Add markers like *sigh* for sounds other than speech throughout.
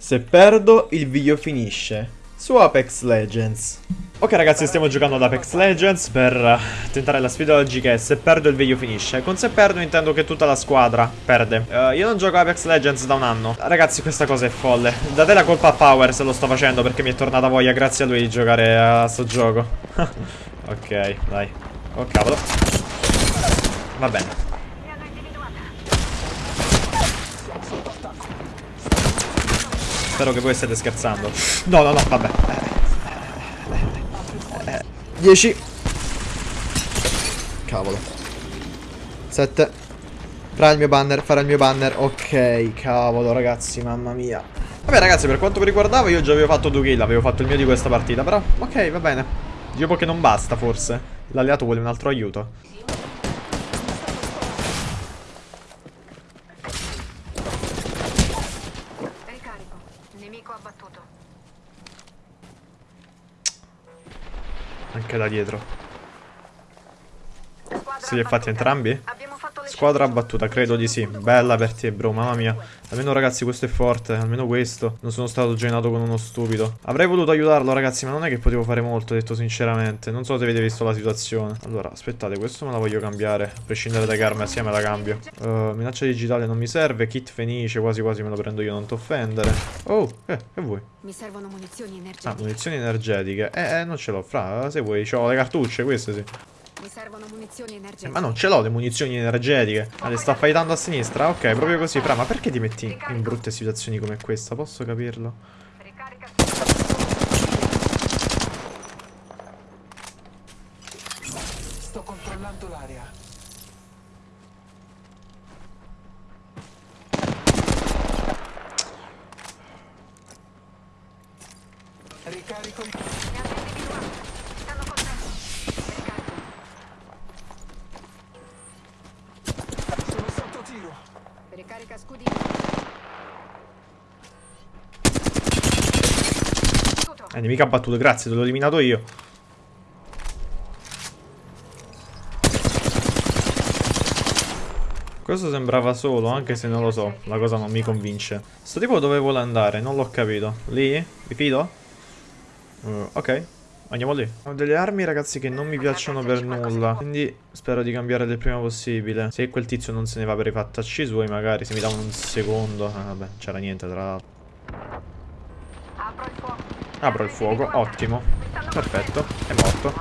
Se perdo, il video finisce. Su Apex Legends. Ok ragazzi, stiamo giocando ad Apex Legends per eh, tentare la sfida oggi che è se perdo il video finisce. Con se perdo intendo che tutta la squadra perde. Uh, io non gioco Apex Legends da un anno. Ragazzi, questa cosa è folle. Date la colpa a Power se lo sto facendo perché mi è tornata voglia grazie a lui di giocare a sto gioco. *laughs* ok, dai. Oh cavolo. Va bene. Spero che voi stiate scherzando. No, no, no, vabbè. 10. Cavolo. 7. Farà il mio banner, farà il mio banner. Ok, cavolo, ragazzi, mamma mia. Vabbè, ragazzi, per quanto mi riguardava, io già avevo fatto due kill, avevo fatto il mio di questa partita. Però, ok, va bene. Dico che non basta, forse. L'alleato vuole un altro aiuto. Anche da dietro. Se li hai fatti entrambi? Squadra battuta, credo di sì. Bella per te, bro, mamma mia. Almeno, ragazzi, questo è forte. Almeno questo. Non sono stato genato con uno stupido. Avrei voluto aiutarlo, ragazzi, ma non è che potevo fare molto, detto sinceramente. Non so se avete visto la situazione. Allora, aspettate, questo me la voglio cambiare. A prescindere dai karma, sia me la cambio. Uh, minaccia digitale non mi serve. Kit fenice, quasi quasi me lo prendo io, non ti offendere. Oh, eh, che vuoi? Mi servono munizioni energetiche. Ah, munizioni energetiche. Eh, eh non ce l'ho, fra. Se vuoi, ho le cartucce, queste sì. Mi servono munizioni energetiche. Eh, ma non ce l'ho le munizioni energetiche. Ah, le sta fightando a sinistra? Ok, proprio così. Fra, ma perché ti metti in brutte situazioni come questa? Posso capirlo? Sto controllando l'area. Ricarico il... Eh, nemica battuto, grazie, te l'ho eliminato io. Questo sembrava solo, anche se non lo so, la cosa non mi convince. Sto tipo dove vuole andare? Non l'ho capito. Lì? Vi fido? Uh, ok. Andiamo lì. Ho delle armi, ragazzi, che non mi piacciono per nulla. Quindi spero di cambiare del prima possibile. Se quel tizio non se ne va per i fattacci suoi, magari se mi dà un secondo. Ah, vabbè, c'era niente, tra l'altro. Apro il fuoco, ottimo. Perfetto, è morto.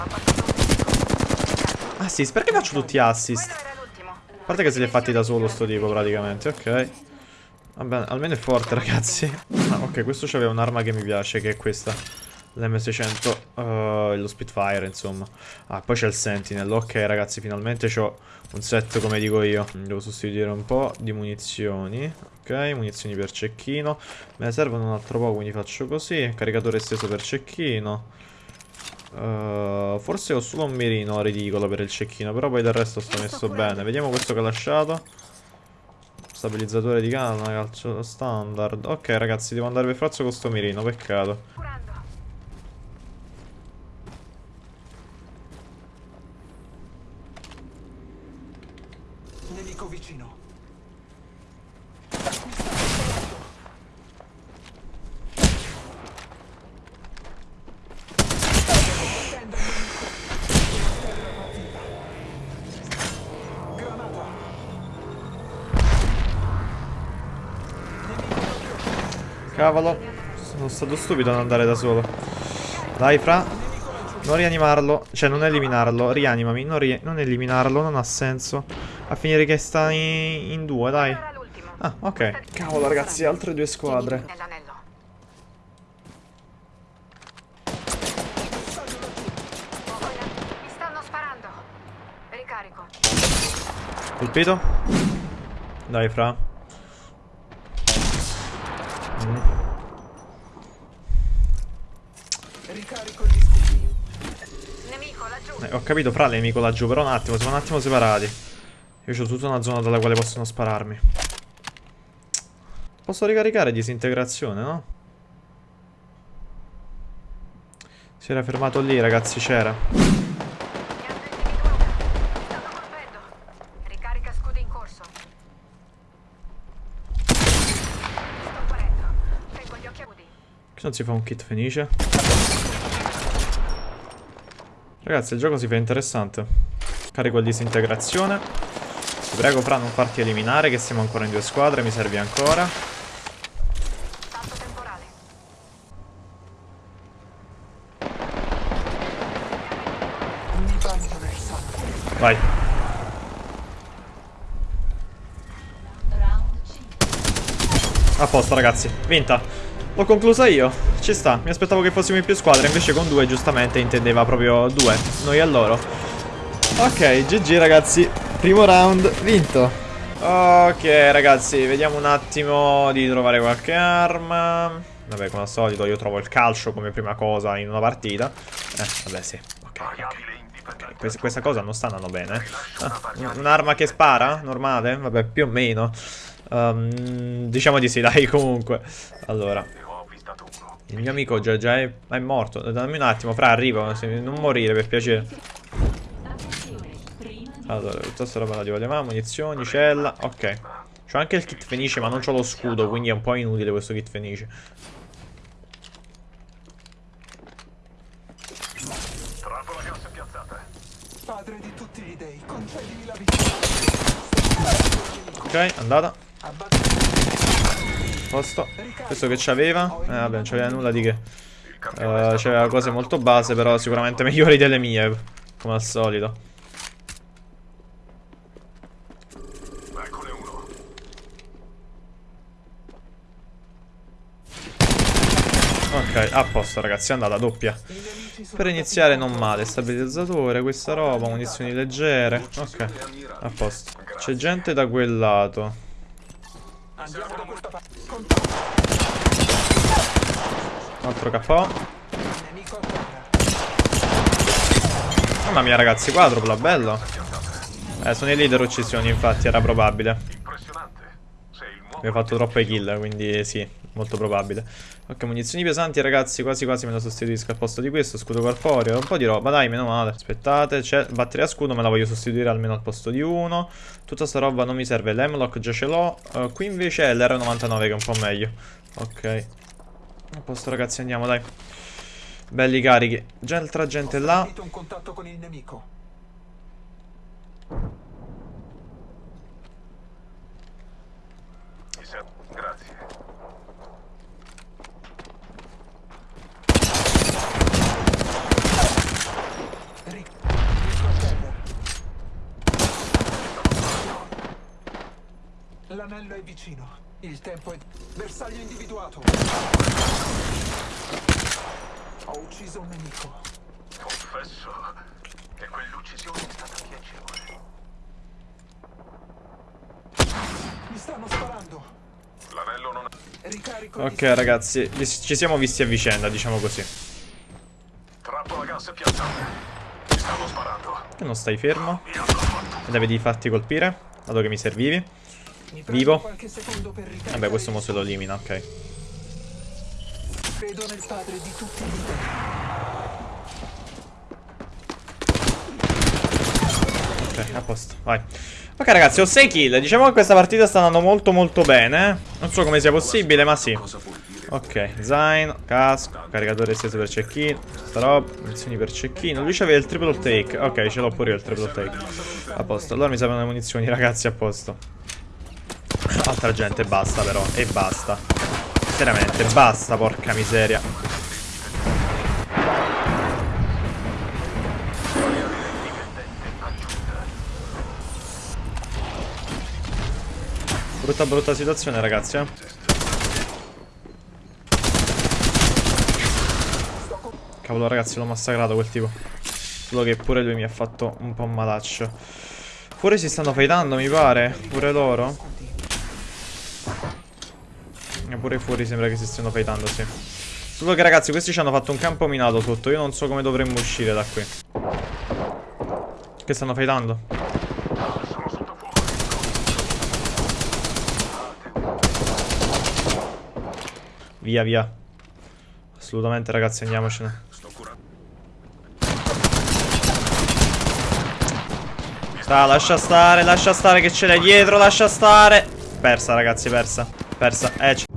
Assist, perché faccio tutti assist? A parte che se li è fatti da solo sto tipo, praticamente, ok. Vabbè, almeno è forte, ragazzi. Ah, ok, questo c'aveva un'arma che mi piace, che è questa. L'M600 uh, eh, lo Spitfire insomma. Ah poi c'è il Sentinel. Ok ragazzi finalmente ho un set come dico io. Devo sostituire un po' di munizioni. Ok munizioni per cecchino. Me ne servono un altro po' quindi faccio così. Caricatore esteso per cecchino. Uh, Forse ho solo un mirino ridicolo per il cecchino Però poi del resto sto messo bene. Vediamo questo che ho lasciato. Stabilizzatore di canna, calcio standard. Ok ragazzi devo andare per forza con sto mirino Peccato Nemico vicino. Cavolo. Sono stato stupido ad andare da solo. Dai fra. Non rianimarlo. Cioè non eliminarlo. Rianimami. Non, ri non eliminarlo. Non ha senso a finire che sta in, in due, dai. Ah, ok. Cavolo, ragazzi, altre due squadre. Colpito? Dai, fra. Mm. Eh, ho capito, fra nemico laggiù, però un attimo, siamo un attimo separati. Io ho tutta una zona dalla quale possono spararmi. Posso ricaricare disintegrazione, no? Si era fermato lì, ragazzi, c'era. Che non si fa un kit fenice? Ragazzi, il gioco si fa interessante. Carico il disintegrazione. Ti prego, Fra, non farti eliminare, che siamo ancora in due squadre, mi servi ancora. Vai. A posto, ragazzi. Vinta. L'ho conclusa io. Ci sta. Mi aspettavo che fossimo in più squadre, invece con due, giustamente, intendeva proprio due. Noi e loro. Ok, GG, ragazzi. Primo round vinto. Ok, ragazzi, vediamo un attimo di trovare qualche arma. Vabbè, come al solito, io trovo il calcio come prima cosa in una partita. Eh, vabbè, sì. Ok, ok. Questa, questa cosa non sta andando bene. eh. Ah, un- un'arma che spara? Normale? Vabbè, più o meno. Ehm, diciamo di sì, *laughs* dai, comunque. Allora. Il mio amico già, già è, è morto. Dammi un attimo, fra, arrivo. Non morire, per piacere. Allora, tutta sta roba la togliamo. Munizioni, cella. Ok. C'ho anche il kit fenice, ma non c'ho lo scudo, quindi è un po' inutile questo kit fenice. Padre di tutti gli dei, concedimi la vita. Ok, andata. Posto. Questo che c'aveva? Eh vabbè, non c'aveva nulla di che. Eh, c'aveva cose molto base, però sicuramente *laughs* migliori delle mie. Come al solito. Ok, a posto ragazzi, è andata doppia. Per iniziare non male, stabilizzatore, questa roba, munizioni leggere. Ok, a posto. C'è gente da quel lato. Parte. Altro KO. Mamma mia ragazzi, quadrupla, bello. Eh, sono i leader uccisioni, infatti, era probabile. Abbiamo fatto troppe kill, quindi sì, molto probabile. Ok, munizioni pesanti, ragazzi, quasi quasi me la sostituisco al posto di questo. Scudo corporeo, un po' di roba, dai, meno male. Aspettate, c'è batteria a scudo, me la voglio sostituire almeno al posto di uno. Tutta sta roba non mi serve, l'Hemlock già ce l'ho. Eh, qui invece è l'R99 che è un po' meglio. Ok. A posto, ragazzi, andiamo, dai. Belli carichi. Già altra gente là. Sentito un contatto con il nemico. Grazie. Ric- Nemico a terra. L'anello è vicino. Il tempo è... Bersaglio individuato. Ho ucciso un nemico. Confesso che quell'uccisione è stata piacevole. Mi stanno sparando. L'anello non Ricarico Ok, ragazzi, ci siamo visti a vicenda, diciamo così. Trappola gas piazzata. Mi stanno sparando. Che non stai fermo? Ed avevi fatti colpire? Dato che mi servivi? Vivo? Vabbè, questo il mo se lo elimina, ok. Credo nel padre di tutti gli dei. Ok, a posto, vai. Ok ragazzi, ho 6 kill. Diciamo che questa partita sta andando molto molto bene. Non so come sia possibile, ma sì. Ok, zaino, casco, caricatore esteso per check-in, sta roba, munizioni per check-in. Lui c'aveva il triple take. Ok, ce l'ho pure io il triple take. A posto. Allora mi servono le munizioni, *laughs* ragazzi, a posto. Altra gente, basta però. E basta. Veramente, basta, porca miseria. Brutta brutta situazione ragazzi eh. Cavolo ragazzi l'ho massacrato quel tipo Solo che pure lui mi ha fatto un po' malaccio Fuori si stanno fightando mi pare Pure loro E pure fuori sembra che si stiano fightando sì Solo che ragazzi questi ci hanno fatto un campo minato sotto Io non so come dovremmo uscire da qui Che stanno fightando Via, via. Assolutamente, ragazzi, andiamocene. Sta, lascia stare, lascia stare che ce l'hai dietro, lascia stare. Persa, ragazzi, persa. Persa. Eh,